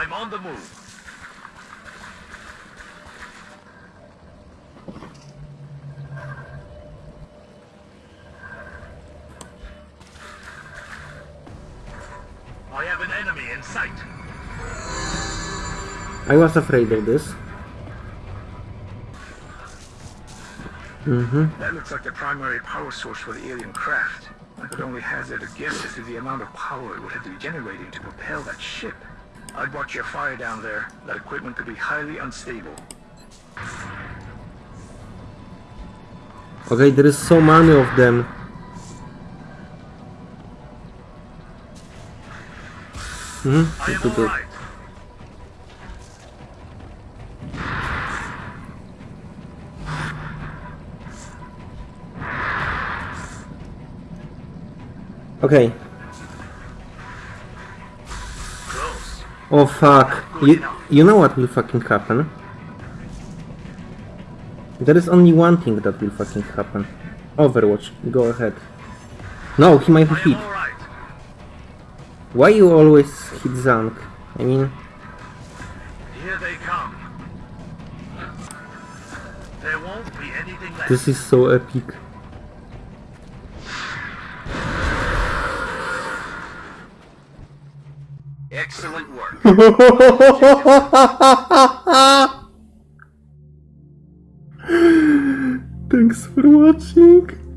I'm on the move. I have an enemy in sight. I was afraid of this. Mm-hmm. That looks like the primary power source for the alien craft. I could only hazard a guess as to the amount of power it would have to be generating to propel that ship. I'd watch your fire down there. That equipment could be highly unstable. Okay, there is so many of them. Hmm? I am Good, good. Okay. Oh fuck. You, you know what will fucking happen? There is only one thing that will fucking happen. Overwatch, go ahead. No, he might be hit. Why you always hit Zank? I mean, Here they come. There won't be anything left. this is so epic. Excellent work. Thanks for watching.